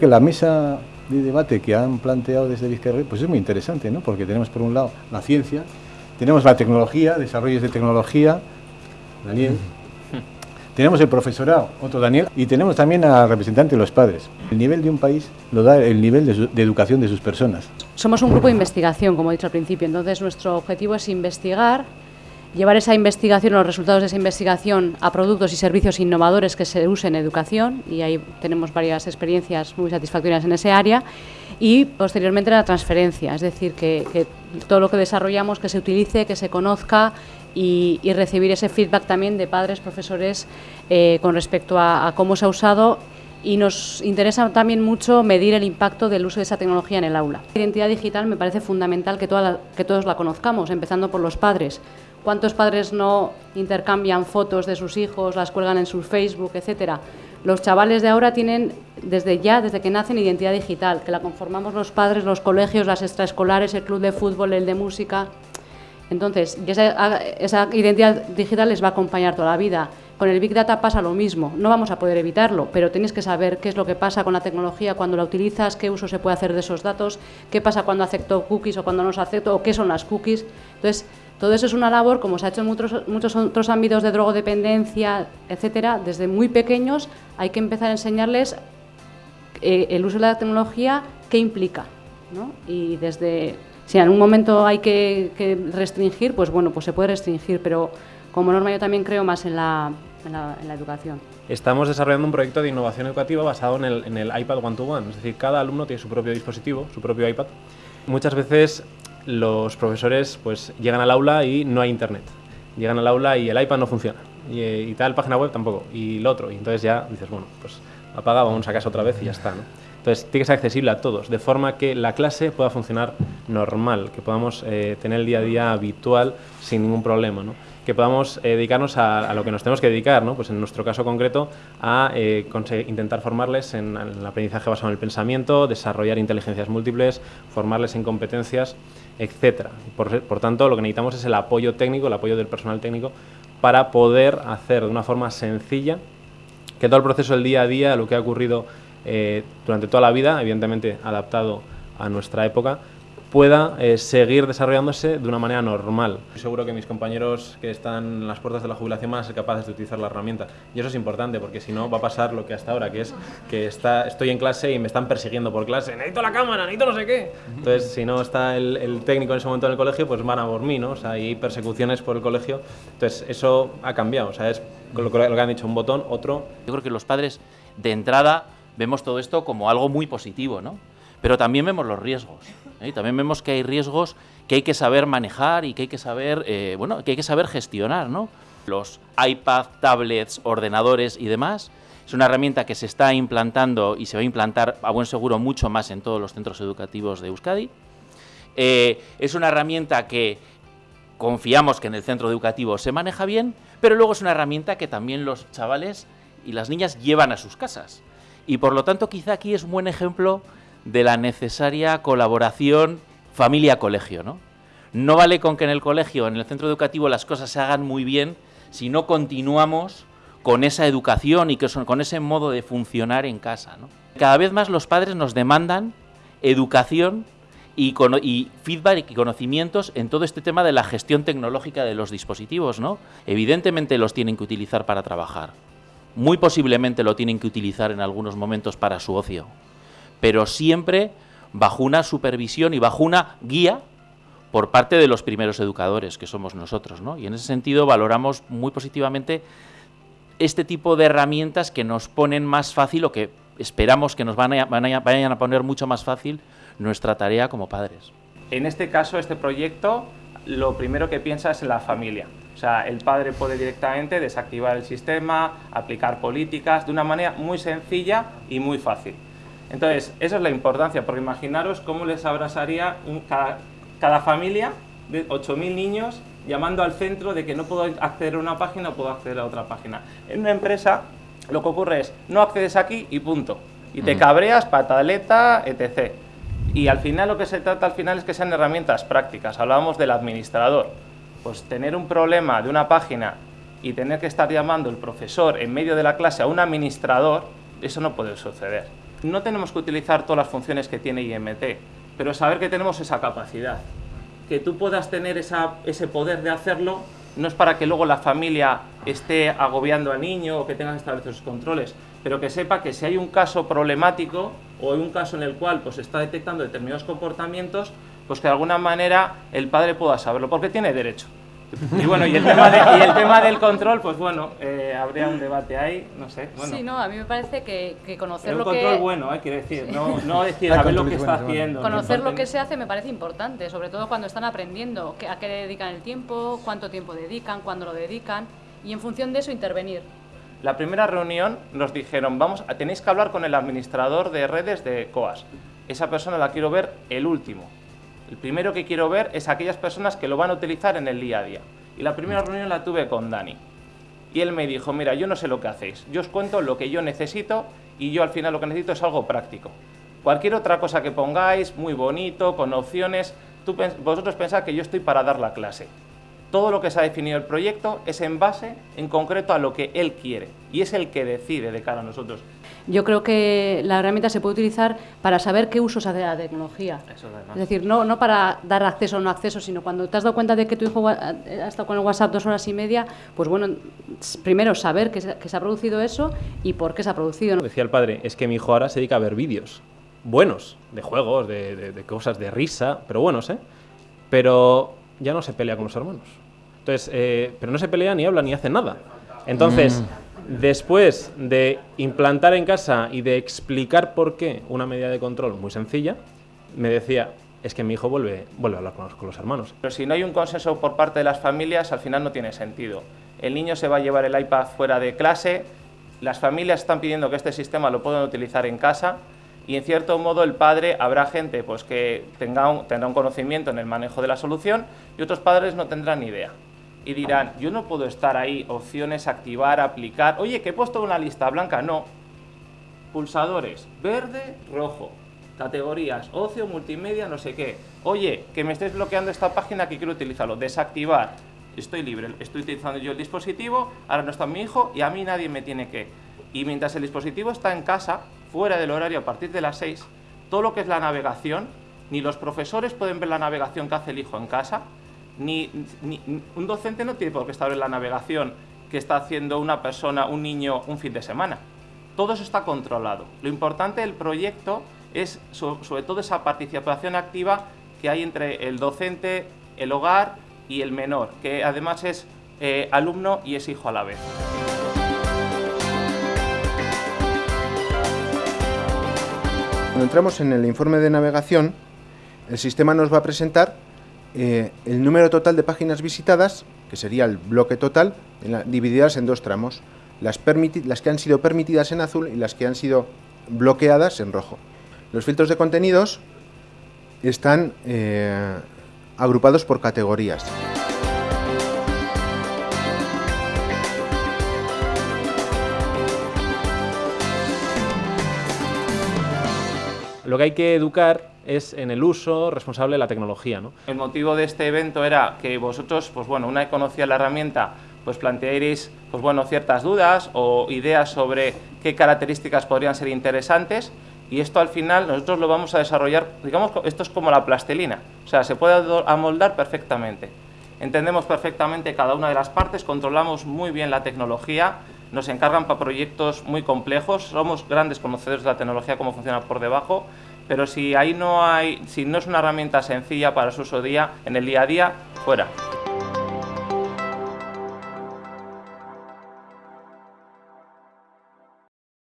Que la mesa de debate que han planteado desde Vizcarra pues es muy interesante, ¿no? Porque tenemos por un lado la ciencia, tenemos la tecnología, desarrollos de tecnología, Daniel, tenemos el profesorado, otro Daniel, y tenemos también al representante de los padres. El nivel de un país lo da el nivel de, de, educación de sus personas. Somos un grupo de investigación, como he dicho al principio, entonces nuestro objetivo es investigar llevar esa investigación, los resultados de esa investigación a productos y servicios innovadores que se usen en educación, y ahí tenemos varias experiencias muy satisfactorias en ese área, y posteriormente la transferencia, es decir, que, todo lo que desarrollamos que se utilice, que se conozca y, recibir ese feedback también de padres, profesores eh, con respecto a, cómo se ha usado y nos interesa también mucho medir el impacto del uso de esa tecnología en el aula. La identidad digital me parece fundamental que, todos la conozcamos, empezando por los padres, ¿Cuántos padres no intercambian fotos de sus hijos, las cuelgan en su Facebook, etcétera? Los chavales de ahora tienen desde ya, desde que nacen, identidad digital, que la conformamos los padres, los colegios, las extraescolares, el club de fútbol, el de música. Entonces, esa identidad digital les va a acompañar toda la vida. Con el Big Data pasa lo mismo, no vamos a poder evitarlo, pero tienes que saber qué es lo que pasa con la tecnología cuando la utilizas, qué uso se puede hacer de esos datos, qué pasa cuando acepto cookies o cuando no los acepto, o qué son las cookies. Entonces, todo eso es una labor, como se ha hecho en muchos, muchos otros ámbitos de drogodependencia, etcétera, desde muy pequeños hay que empezar a enseñarles eh, el uso de la tecnología, qué implica. ¿no? Y desde, si en algún momento hay que, restringir, pues bueno, pues se puede restringir, pero como norma yo también creo más en la, en la, educación. Estamos desarrollando un proyecto de innovación educativa basado en el, iPad One-to-One, es decir, cada alumno tiene su propio dispositivo, su propio iPad. Muchas veces los profesores pues llegan al aula y no hay internet. Llegan al aula y el iPad no funciona. Y, y tal página web tampoco. Y lo otro. Y entonces ya dices, bueno, pues apaga, vamos a casa otra vez y ya está. ¿no? Entonces tiene que ser accesible a todos, de forma que la clase pueda funcionar normal, que podamos eh, tener el día a día habitual sin ningún problema. ¿no? que podamos eh, dedicarnos a, lo que nos tenemos que dedicar, ¿no? pues en nuestro caso concreto, a eh, intentar formarles en, el aprendizaje basado en el pensamiento, desarrollar inteligencias múltiples, formarles en competencias, etc. Por, por tanto, lo que necesitamos es el apoyo técnico, el apoyo del personal técnico, para poder hacer de una forma sencilla que todo el proceso del día a día, lo que ha ocurrido durante toda la vida, evidentemente adaptado a nuestra época, pueda eh, seguir desarrollándose de una manera normal. Estoy seguro que mis compañeros que están en las puertas de la jubilación van a ser capaces de utilizar la herramienta. Y eso es importante porque si no va a pasar lo que hasta ahora, que es que está, estoy en clase y me están persiguiendo por clase. Necesito la cámara, necesito no sé qué. Entonces, si no está el, técnico en ese momento en el colegio, pues van a por mí, ¿no? O sea, hay persecuciones por el colegio. Entonces, eso ha cambiado. O sea, es lo que han dicho, un botón, otro. Yo creo que los padres, de entrada, vemos todo esto como algo muy positivo, ¿no? Pero también vemos los riesgos. ¿Eh? También vemos que hay riesgos que hay que saber manejar y que hay que saber, eh, bueno, que hay que saber gestionar, ¿no? Los iPad, tablets, ordenadores y demás es una herramienta que se está implantando y se va a implantar a buen seguro mucho más en todos los centros educativos de Euskadi. Eh, es una herramienta que confiamos que en el centro educativo se maneja bien, pero luego es una herramienta que también los chavales y las niñas llevan a sus casas. Y por lo tanto quizá aquí es un buen ejemplo de la necesaria colaboración familia-colegio. ¿no? no vale con que en el colegio, en el centro educativo, las cosas se hagan muy bien si no continuamos con esa educación y con ese modo de funcionar en casa. Cada vez más los padres nos demandan educación y, y, feedback y conocimientos en todo este tema de la gestión tecnológica de los dispositivos. ¿no? Evidentemente los tienen que utilizar para trabajar. Muy posiblemente lo tienen que utilizar en algunos momentos para su ocio pero siempre bajo una supervisión y bajo una guía por parte de los primeros educadores, que somos nosotros. ¿no? Y en ese sentido valoramos muy positivamente este tipo de herramientas que nos ponen más fácil o que esperamos que nos van a, vayan a poner mucho más fácil nuestra tarea como padres. En este caso, este proyecto, lo primero que piensa es la familia. O sea, el padre puede directamente desactivar el sistema, aplicar políticas de una manera muy sencilla y muy fácil. Entonces, esa es la importancia, porque imaginaros cómo les abrazaría cada, familia de 8.000 niños llamando al centro de que no puedo acceder a una página o puedo acceder a otra página. En una empresa lo que ocurre es, no accedes aquí y punto. Y te cabreas, pataleta, etc. Y al final lo que se trata al final es que sean herramientas prácticas. Hablábamos del administrador. Pues tener un problema de una página y tener que estar llamando el profesor en medio de la clase a un administrador, eso no puede suceder. No tenemos que utilizar todas las funciones que tiene IMT, pero saber que tenemos esa capacidad. Que tú puedas tener ese poder de hacerlo no es para que luego la familia esté agobiando al niño o que tenga que establecer sus controles, pero que sepa que si hay un caso problemático o hay un caso en el cual pues está detectando determinados comportamientos, pues que de alguna manera el padre pueda saberlo, porque tiene derecho. Y bueno, y el tema, del control, pues bueno, eh, habría un debate ahí, no sé. Bueno. Sí, no, a mí me parece que, que conocer lo que... Un control bueno, eh, quiero decir, no, no decir a ver lo que está haciendo. Conocer lo que se hace me parece importante, sobre todo cuando están aprendiendo, a qué dedican el tiempo, cuánto tiempo dedican, cuándo lo dedican, y en función de eso intervenir. La primera reunión nos dijeron, vamos, tenéis que hablar con el administrador de redes de COAS. Esa persona la quiero ver el último. El primero que quiero ver es aquellas personas que lo van a utilizar en el día a día. Y la primera reunión la tuve con Dani. Y él me dijo, mira, yo no sé lo que hacéis, yo os cuento lo que yo necesito y yo al final lo que necesito es algo práctico. Cualquier otra cosa que pongáis, muy bonito, con opciones, vosotros pensáis que yo estoy para dar la clase. Todo lo que se ha definido el proyecto es en base, en concreto, a lo que él quiere y es el que decide de cara a nosotros. Yo creo que la herramienta se puede utilizar para saber qué uso se hace de la tecnología. es decir, no, no para dar acceso o no acceso, sino cuando te has dado cuenta de que tu hijo ha estado con el WhatsApp dos horas y media, pues bueno, primero saber que se, ha producido eso y por qué se ha producido. Decía el padre, es que mi hijo ahora se dedica a ver vídeos buenos, de juegos, de, de cosas de risa, pero buenos, ¿eh? Pero ya no se pelea con los hermanos. Entonces, eh, pero no se pelea ni habla ni hace nada. Entonces, mm. Después de implantar en casa y de explicar por qué una medida de control muy sencilla, me decía, es que mi hijo vuelve, a hablar con los, con los hermanos. Pero si no hay un consenso por parte de las familias, al final no tiene sentido. El niño se va a llevar el iPad fuera de clase, las familias están pidiendo que este sistema lo puedan utilizar en casa, y en cierto modo el padre habrá gente pues, que tenga tendrá un conocimiento en el manejo de la solución y otros padres no tendrán ni idea. Y dirán, yo no puedo estar ahí, opciones, activar, aplicar. Oye, que he puesto una lista blanca. No. Pulsadores, verde, rojo. Categorías, ocio, multimedia, no sé qué. Oye, que me estés bloqueando esta página que quiero utilizarlo. Desactivar. Estoy libre, estoy utilizando yo el dispositivo, ahora no está mi hijo y a mí nadie me tiene que. Y mientras el dispositivo está en casa, fuera del horario a partir de las 6, todo lo que es la navegación, ni los profesores pueden ver la navegación que hace el hijo en casa, ni, un docente no tiene por qué estar en la navegación que está haciendo una persona, un niño, un fin de semana. Todo eso está controlado. Lo importante del proyecto es sobre todo esa participación activa que hay entre el docente, el hogar y el menor, que además es eh, alumno y es hijo a la vez. Cuando entramos en el informe de navegación, el sistema nos va a presentar eh, el número total de páginas visitadas, que sería el bloque total, divididas en dos tramos, las, que han sido permitidas en azul y las que han sido bloqueadas en rojo. Los filtros de contenidos están eh, agrupados por categorías. lo que hay que educar es en el uso responsable de la tecnología. ¿no? El motivo de este evento era que vosotros, pues bueno, una vez conocía la herramienta, pues plantearéis pues bueno, ciertas dudas o ideas sobre qué características podrían ser interesantes y esto al final nosotros lo vamos a desarrollar, digamos, esto es como la plastelina, o sea, se puede amoldar perfectamente. Entendemos perfectamente cada una de las partes, controlamos muy bien la tecnología, nos encargan para proyectos muy complejos, somos grandes conocedores de la tecnología, cómo funciona por debajo, pero si ahí no hay, si no es una herramienta sencilla para su uso día, en el día a día, fuera.